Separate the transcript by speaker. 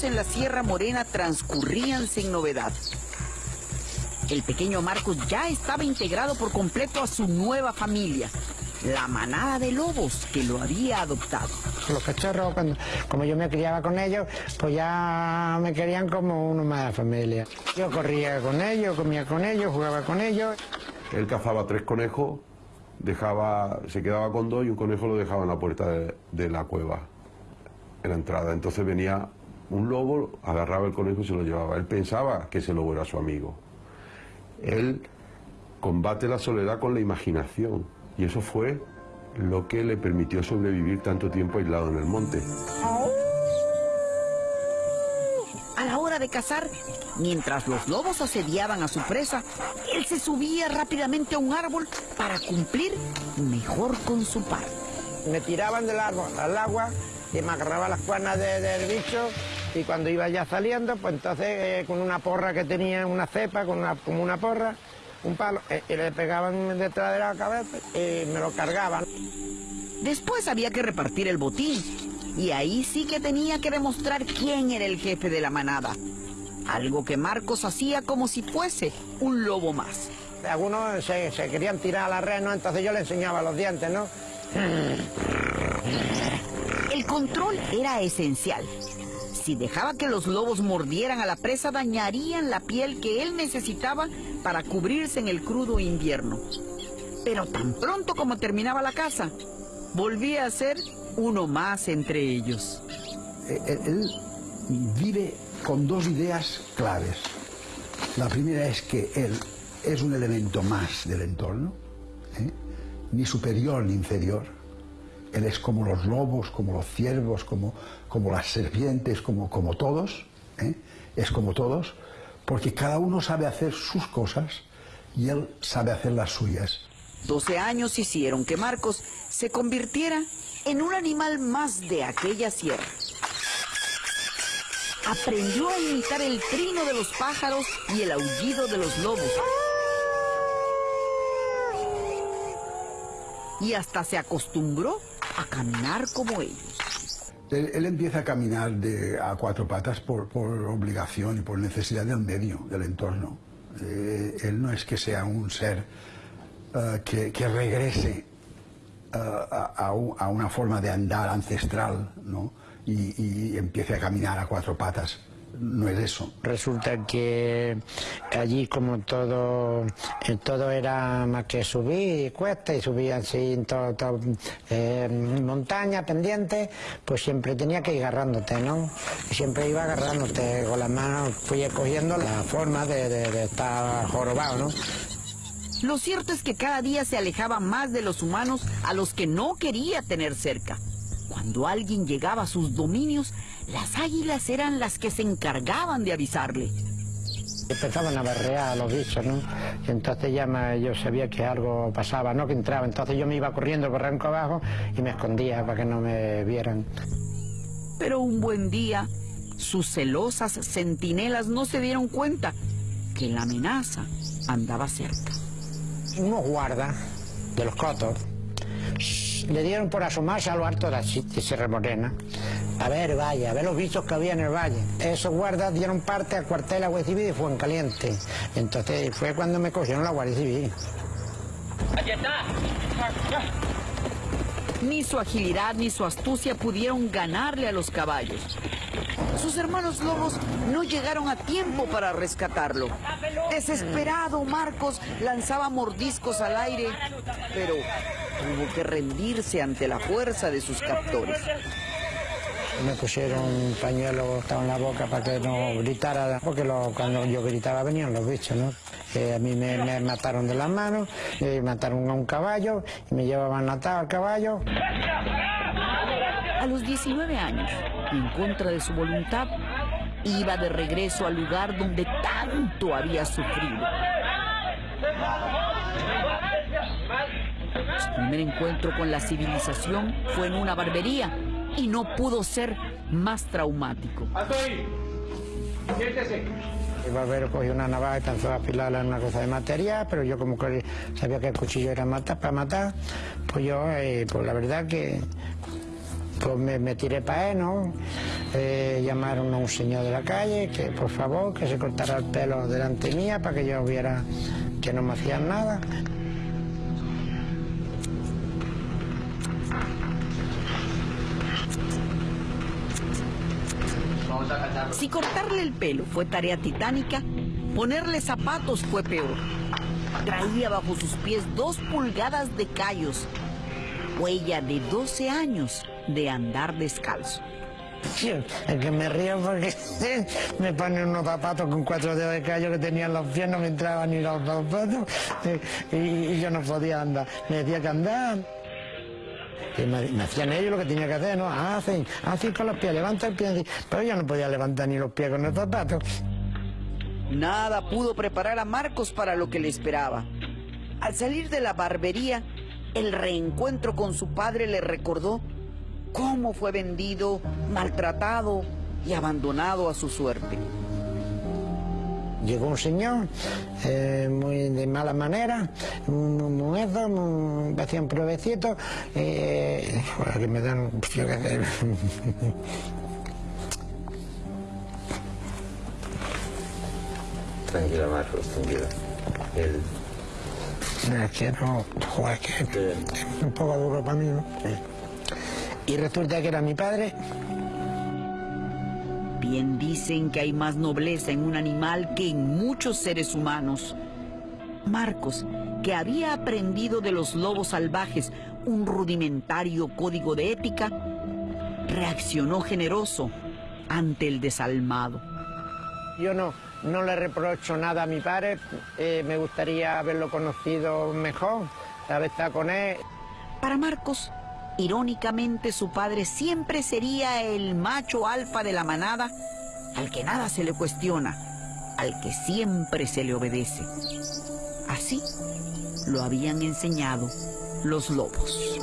Speaker 1: años en la Sierra Morena transcurrían sin novedad. El pequeño Marcos ya estaba integrado por completo a su nueva familia, la manada de lobos que lo había adoptado.
Speaker 2: Los cachorros, cuando, como yo me criaba con ellos, pues ya me querían como uno más de la familia. Yo corría con ellos, comía con ellos, jugaba con ellos.
Speaker 3: Él cazaba tres conejos, dejaba, se quedaba con dos y un conejo lo dejaba en la puerta de, de la cueva, en la entrada. Entonces venía un lobo, agarraba el conejo y se lo llevaba. Él pensaba que ese lobo era su amigo. Él combate la soledad con la imaginación y eso fue lo que le permitió sobrevivir tanto tiempo aislado en el monte.
Speaker 1: A la hora de cazar, mientras los lobos asediaban a su presa, él se subía rápidamente a un árbol para cumplir mejor con su parte.
Speaker 2: Me tiraban del árbol al agua y me agarraba las cuernas de- del bicho y cuando iba ya saliendo, pues entonces eh, con una porra que tenía, una cepa, con una, como una porra, un palo, eh, y le pegaban detrás de la cabeza y me lo cargaban.
Speaker 1: Después había que repartir el botín, y ahí sí que tenía que demostrar quién era el jefe de la manada. Algo que Marcos hacía como si fuese un lobo más.
Speaker 2: Algunos se, se querían tirar a la red, ¿no? Entonces yo le enseñaba los dientes, ¿no?
Speaker 1: El control era esencial. Si dejaba que los lobos mordieran a la presa, dañarían la piel que él necesitaba para cubrirse en el crudo invierno. Pero tan pronto como terminaba la caza, volvía a ser uno más entre ellos.
Speaker 4: Eh, Él, él vive con dos ideas claves. La primera es que él es un elemento más del entorno, ¿eh? ni superior ni inferior. Él es como los lobos, como los ciervos, como, como las serpientes, como, como todos. ¿eh? Es como todos, porque cada uno sabe hacer sus cosas y él sabe hacer las suyas.
Speaker 1: 12 años hicieron que Marcos se convirtiera en un animal más de aquella sierra. Aprendió a imitar el trino de los pájaros y el aullido de los lobos. Y hasta se acostumbró a caminar como ellos.
Speaker 4: Él, él empieza a caminar de- a cuatro patas por, obligación y por necesidad del medio, del entorno. Eh, él no es que sea un ser eh, que, regrese eh, a, a un- a una forma de andar ancestral ¿no? y empiece a caminar a cuatro patas. No es eso.
Speaker 2: Resulta que allí como todo eh, todo era más que subir y cuesta y subía así en todo, todo, eh, montaña, pendiente, pues siempre tenía que ir agarrándote, ¿no? Siempre iba agarrándote con las manos, fui cogiendo la forma de, de- de estar jorobado, ¿no?
Speaker 1: Lo cierto es que cada día se alejaba más de los humanos a los que no quería tener cerca. Cuando alguien llegaba a sus dominios, las águilas eran las que se encargaban de avisarle.
Speaker 2: Empezaban a berrear a los bichos, ¿no? Y entonces ya me- yo sabía que algo pasaba, ¿no? Que entraba. Entonces yo me iba corriendo por ranco abajo y me escondía para que no me vieran.
Speaker 1: Pero un buen día, sus celosas centinelas no se dieron cuenta que la amenaza andaba cerca.
Speaker 2: Unos guardas de los cotos le dieron por asomarse a lo alto de la Sierra Morena. A ver, vaya, a ver los bichos que había en el valle. Esos guardas dieron parte al cuartel de la Guardia Civil y fue en caliente. Entonces fue cuando me cogieron la Guardia Civil.
Speaker 1: Ni su agilidad ni su astucia pudieron ganarle a los caballos. Sus hermanos lobos no llegaron a tiempo para rescatarlo. Desesperado, Marcos lanzaba mordiscos al aire, pero tuvo que rendirse ante la fuerza de sus captores.
Speaker 2: Me pusieron un pañuelo en la boca para que no gritara, porque lo- cuando yo gritaba venían los bichos, ¿no? Eh, a mí me, me mataron de las manos, me mataron a un caballo y me llevaban atado al caballo.
Speaker 1: A los 19 años, en contra de su voluntad, iba de regreso al lugar donde tanto había sufrido. Su primer encuentro con la civilización fue en una barbería y no pudo ser más traumático.
Speaker 2: El barbero cogió una navaja y empezó a afilarla en una cosa de material, pero yo como que sabía que el cuchillo era matar, para matar, pues yo, eh, pues la verdad que pues me, me tiré para él, ¿no? eh, llamaron a un señor de la calle que por favor que se cortara el pelo delante mía para que yo viera que no me hacían nada.
Speaker 1: Si cortarle el pelo fue tarea titánica, ponerle zapatos fue peor. Traía bajo sus pies dos pulgadas de callos, huella de 12 años de andar descalzo.
Speaker 2: Es que me río porque me ponen unos zapatos con cuatro dedos de callo que tenían los pies, no me entraban ni los zapatos y, y yo no podía andar. Me decía que andar. Me, hacían ellos lo que tenía que hacer, ¿no? Hacen, hacen con los pies, levanta el pie. Pero yo no podía levantar ni los pies con los zapatos.
Speaker 1: Nada pudo preparar a Marcos para lo que le esperaba. Al salir de la barbería, el reencuentro con su padre le recordó cómo fue vendido, maltratado y abandonado a su suerte.
Speaker 2: Llegó un señor eh, muy de mala manera, muy muezo, muy, me hacía un provecito, eh, que me dan...
Speaker 5: Tranquila, Marcos, tranquila. El,
Speaker 2: Es que no, joder, que- es un poco duro para mí, ¿no? Y resulta que era mi padre,
Speaker 1: Dicen que hay más nobleza en un animal que en muchos seres humanos. Marcos, que había aprendido de los lobos salvajes un rudimentario código de ética, reaccionó generoso ante el desalmado.
Speaker 2: Yo no, no le reprocho nada a mi padre, eh, me gustaría haberlo conocido mejor, haber estado con él.
Speaker 1: Para Marcos, irónicamente su padre siempre sería el macho alfa de la manada, al que nada se le cuestiona, al que siempre se le obedece. Así lo habían enseñado los lobos.